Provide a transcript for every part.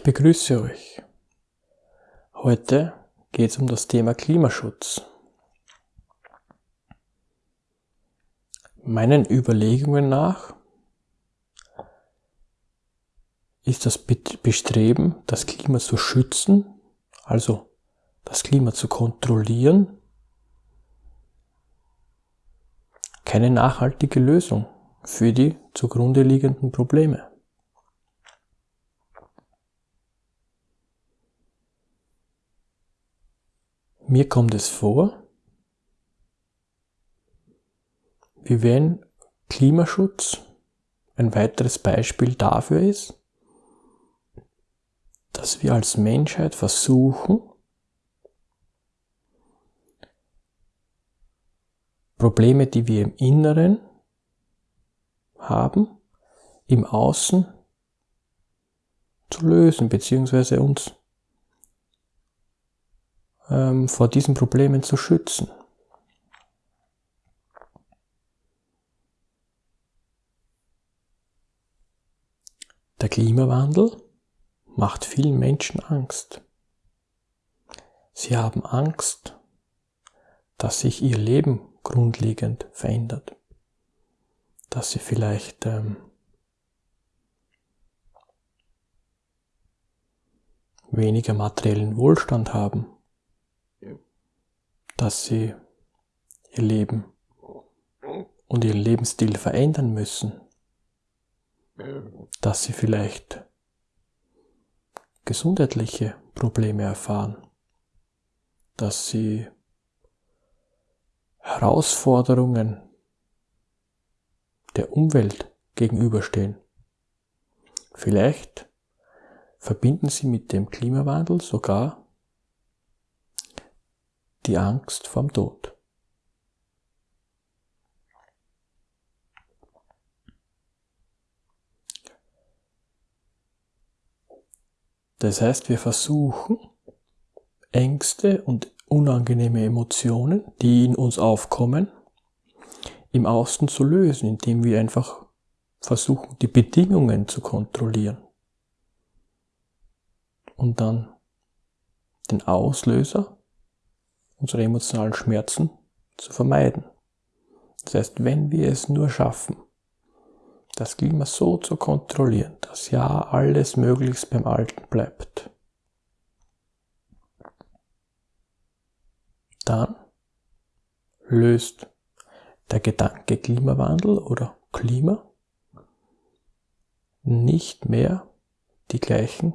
Ich begrüße euch. Heute geht es um das Thema Klimaschutz. Meinen Überlegungen nach ist das Bestreben, das Klima zu schützen, also das Klima zu kontrollieren, keine nachhaltige Lösung für die zugrunde liegenden Probleme. Mir kommt es vor, wie wenn Klimaschutz ein weiteres Beispiel dafür ist, dass wir als Menschheit versuchen, Probleme, die wir im Inneren haben, im Außen zu lösen, beziehungsweise uns ähm, vor diesen Problemen zu schützen. Der Klimawandel macht vielen Menschen Angst. Sie haben Angst, dass sich ihr Leben grundlegend verändert. Dass sie vielleicht ähm, weniger materiellen Wohlstand haben dass sie ihr Leben und ihren Lebensstil verändern müssen, dass sie vielleicht gesundheitliche Probleme erfahren, dass sie Herausforderungen der Umwelt gegenüberstehen. Vielleicht verbinden sie mit dem Klimawandel sogar die Angst vom Tod. Das heißt, wir versuchen, Ängste und unangenehme Emotionen, die in uns aufkommen, im Außen zu lösen, indem wir einfach versuchen, die Bedingungen zu kontrollieren. Und dann den Auslöser unsere emotionalen Schmerzen zu vermeiden. Das heißt, wenn wir es nur schaffen, das Klima so zu kontrollieren, dass ja alles möglichst beim Alten bleibt, dann löst der Gedanke Klimawandel oder Klima nicht mehr die gleichen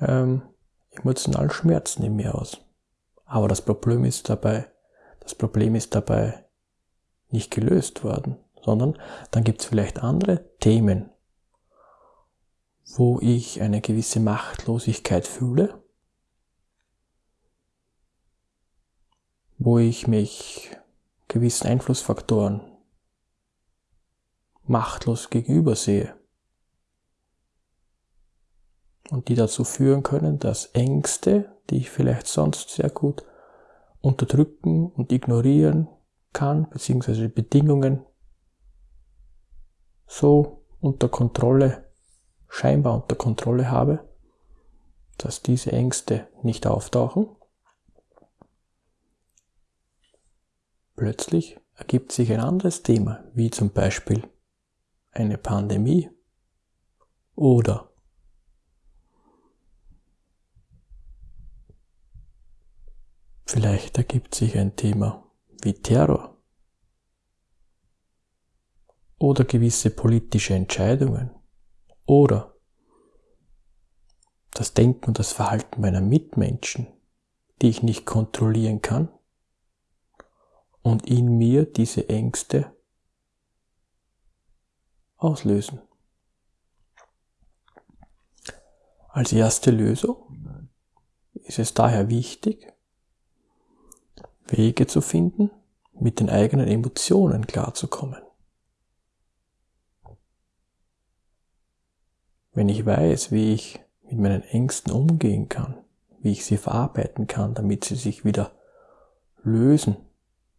ähm, emotionalen Schmerzen in mir aus. Aber das Problem ist dabei, das Problem ist dabei nicht gelöst worden, sondern dann gibt es vielleicht andere Themen, wo ich eine gewisse Machtlosigkeit fühle, wo ich mich gewissen Einflussfaktoren machtlos gegenüber sehe und die dazu führen können, dass Ängste, die ich vielleicht sonst sehr gut unterdrücken und ignorieren kann, beziehungsweise Bedingungen so unter Kontrolle, scheinbar unter Kontrolle habe, dass diese Ängste nicht auftauchen. Plötzlich ergibt sich ein anderes Thema, wie zum Beispiel eine Pandemie oder Vielleicht ergibt sich ein Thema wie Terror. Oder gewisse politische Entscheidungen. Oder das Denken und das Verhalten meiner Mitmenschen, die ich nicht kontrollieren kann. Und in mir diese Ängste auslösen. Als erste Lösung ist es daher wichtig, Wege zu finden, mit den eigenen Emotionen klarzukommen. Wenn ich weiß, wie ich mit meinen Ängsten umgehen kann, wie ich sie verarbeiten kann, damit sie sich wieder lösen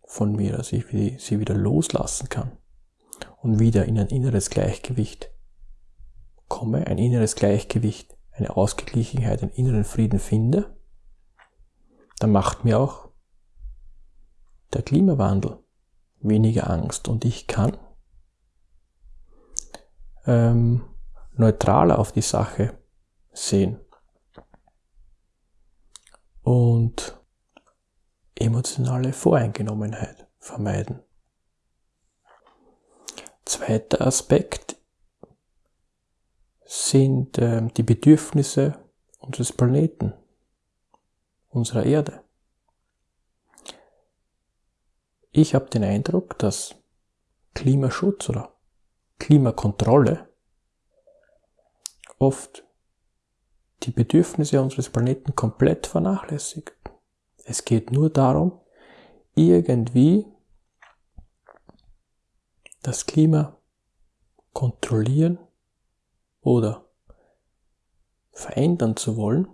von mir, dass ich sie wieder loslassen kann und wieder in ein inneres Gleichgewicht komme, ein inneres Gleichgewicht, eine Ausgeglichenheit, einen inneren Frieden finde, dann macht mir auch der Klimawandel weniger Angst und ich kann ähm, neutraler auf die Sache sehen und emotionale Voreingenommenheit vermeiden. Zweiter Aspekt sind äh, die Bedürfnisse unseres Planeten, unserer Erde. Ich habe den Eindruck, dass Klimaschutz oder Klimakontrolle oft die Bedürfnisse unseres Planeten komplett vernachlässigt. Es geht nur darum, irgendwie das Klima kontrollieren oder verändern zu wollen,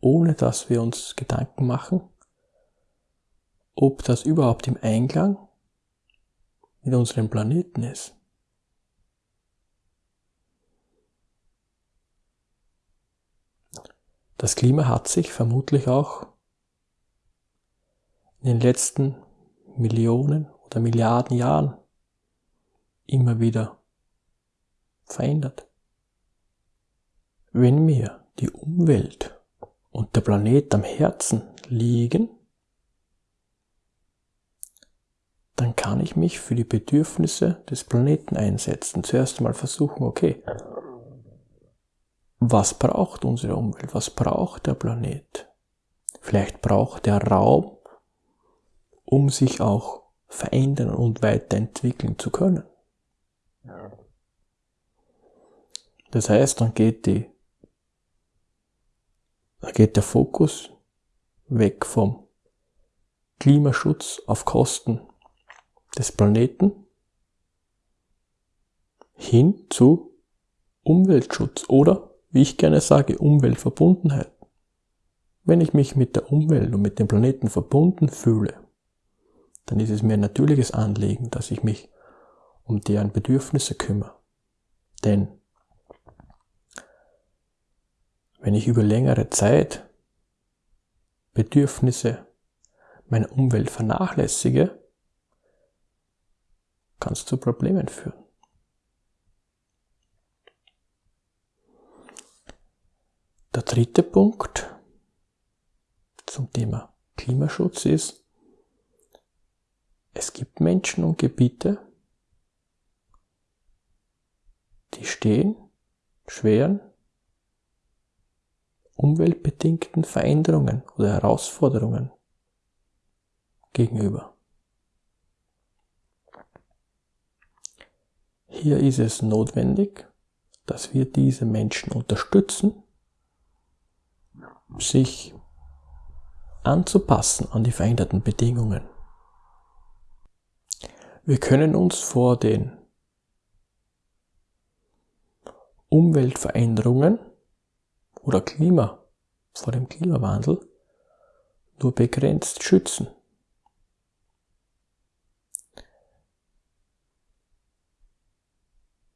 ohne dass wir uns Gedanken machen, ob das überhaupt im Einklang mit unserem Planeten ist. Das Klima hat sich vermutlich auch in den letzten Millionen oder Milliarden Jahren immer wieder verändert. Wenn mir die Umwelt und der Planet am Herzen liegen, dann kann ich mich für die Bedürfnisse des Planeten einsetzen. Zuerst einmal versuchen, okay, was braucht unsere Umwelt? Was braucht der Planet? Vielleicht braucht der Raum, um sich auch verändern und weiterentwickeln zu können. Das heißt, dann geht die, dann geht der Fokus weg vom Klimaschutz auf Kosten des Planeten hin zu Umweltschutz oder wie ich gerne sage, Umweltverbundenheit. Wenn ich mich mit der Umwelt und mit dem Planeten verbunden fühle, dann ist es mir ein natürliches Anliegen, dass ich mich um deren Bedürfnisse kümmere. Denn wenn ich über längere Zeit Bedürfnisse meiner Umwelt vernachlässige, kann es zu Problemen führen. Der dritte Punkt zum Thema Klimaschutz ist, es gibt Menschen und Gebiete, die stehen schweren umweltbedingten Veränderungen oder Herausforderungen gegenüber. Hier ist es notwendig, dass wir diese Menschen unterstützen sich anzupassen an die veränderten Bedingungen. Wir können uns vor den Umweltveränderungen oder Klima, vor dem Klimawandel nur begrenzt schützen.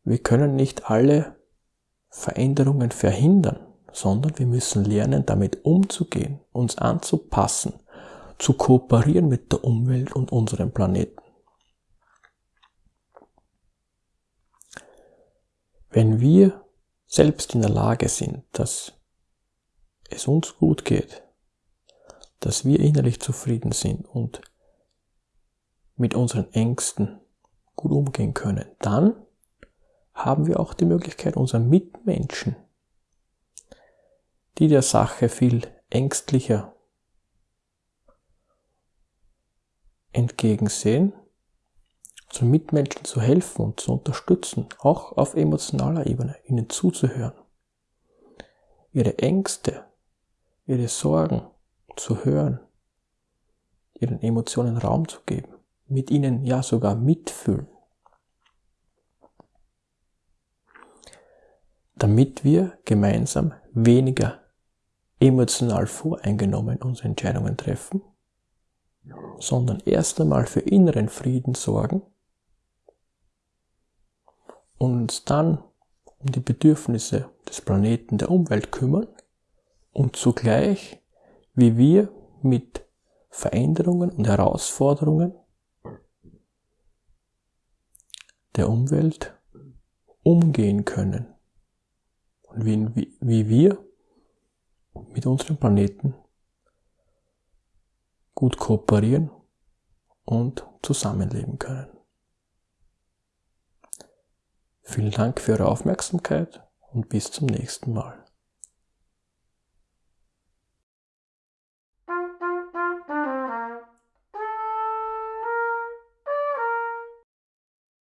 Wir können nicht alle Veränderungen verhindern sondern wir müssen lernen, damit umzugehen, uns anzupassen, zu kooperieren mit der Umwelt und unserem Planeten. Wenn wir selbst in der Lage sind, dass es uns gut geht, dass wir innerlich zufrieden sind und mit unseren Ängsten gut umgehen können, dann haben wir auch die Möglichkeit, unseren Mitmenschen die der Sache viel ängstlicher entgegensehen, unseren Mitmenschen zu helfen und zu unterstützen, auch auf emotionaler Ebene, ihnen zuzuhören, ihre Ängste, ihre Sorgen zu hören, ihren Emotionen Raum zu geben, mit ihnen ja sogar mitfühlen. Damit wir gemeinsam weniger emotional voreingenommen unsere Entscheidungen treffen, sondern erst einmal für inneren Frieden sorgen und uns dann um die Bedürfnisse des Planeten, der Umwelt kümmern und zugleich, wie wir mit Veränderungen und Herausforderungen der Umwelt umgehen können und wie, wie wir mit unserem Planeten gut kooperieren und zusammenleben können. Vielen Dank für Ihre Aufmerksamkeit und bis zum nächsten Mal.